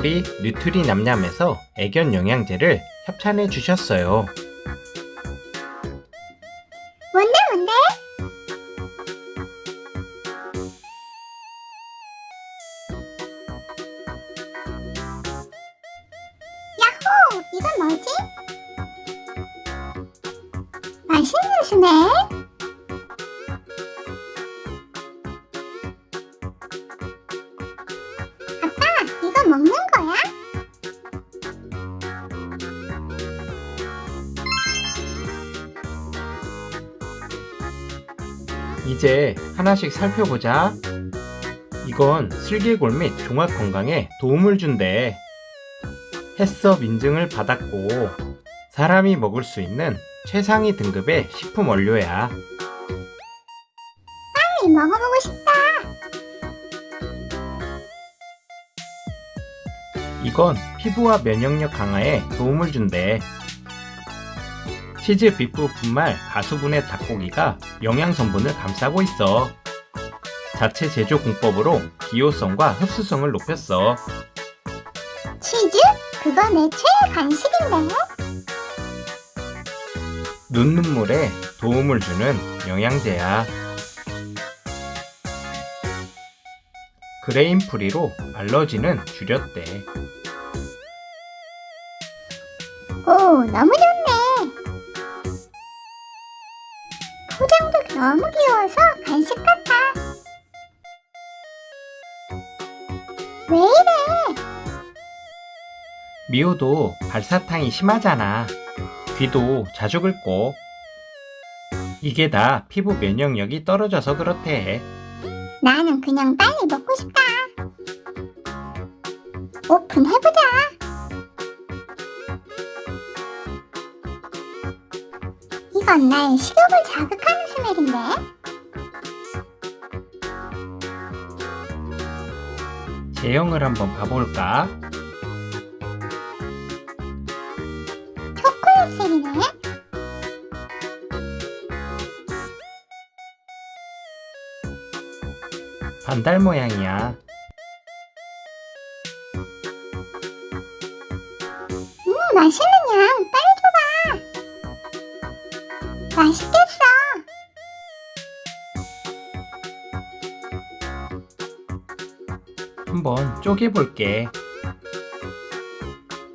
보오리 뉴트리 냠냠에서 애견 영양제를 협찬해 주셨어요. 이건 뭐지? 맛있는 이거 먹는 거야? 이제 하나씩 살펴보자. 이건 슬개골 및 종합 건강에 도움을 준대. 햇섭 인증을 받았고 사람이 먹을 수 있는 최상위 등급의 식품 원료야. 빨리 먹어보고 싶다. 이건 피부와 면역력 강화에 도움을 준대. 치즈 비프 분말 가수분해 닭고기가 영양 성분을 감싸고 있어. 자체 제조 공법으로 기호성과 흡수성을 높였어. 치즈? 그거 내 최애 간식인데. 눈 눈물에 도움을 주는 영양제야. grain free로 알러지는 줄였대. 오, 너무 좋네. 포장도 너무 귀여워서 간식 같아. 왜 이래? 미호도 발사탕이 심하잖아. 귀도 자주 긁고. 이게 다 피부 면역력이 떨어져서 그렇대. 나는 그냥 빨리 먹고 싶다. 오픈해보자. 이건 나의 식욕을 자극하는 스멜인데? 제형을 한번 봐볼까? 초콜릿색이네? 반달 모양이야. 음, 맛있는 양 빨리 줘봐. 맛있겠어. 한번 쪼개볼게.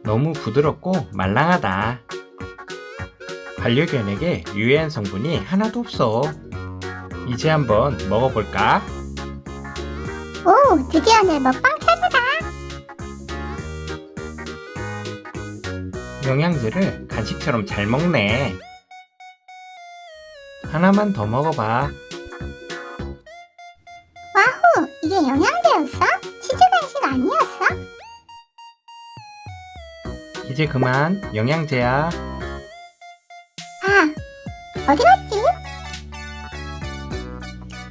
너무 부드럽고 말랑하다. 반려견에게 유해한 성분이 하나도 없어. 이제 한번 먹어볼까? 오, 드디어 내 먹방 차례다. 영양제를 간식처럼 잘 먹네. 하나만 더 먹어봐. 와후, 이게 영양제였어? 치즈 간식 아니었어? 이제 그만 영양제야. 아, 어디 갔지?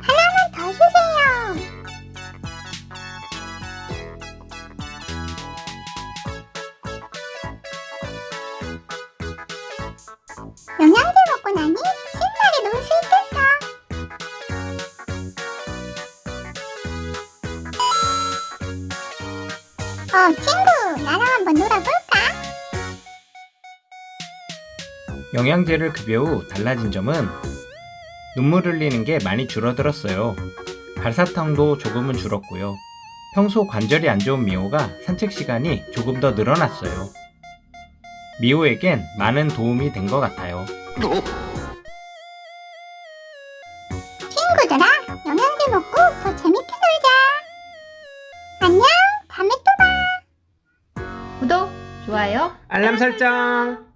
하나만 더 주세요. 영양제 먹고 나니 신나게 놀 수 있겠어. 어, 친구, 나랑 한번 놀아볼까? 영양제를 급여 후 달라진 점은 눈물 흘리는 게 많이 줄어들었어요. 발사탕도 조금은 줄었고요. 평소 관절이 안 좋은 미호가 산책 시간이 조금 더 늘어났어요. 미호에겐 많은 도움이 된 것 같아요. 친구들아, 영양제 먹고 더 재밌게 놀자. 안녕, 다음에 또 봐. 구독, 좋아요 알람 설정!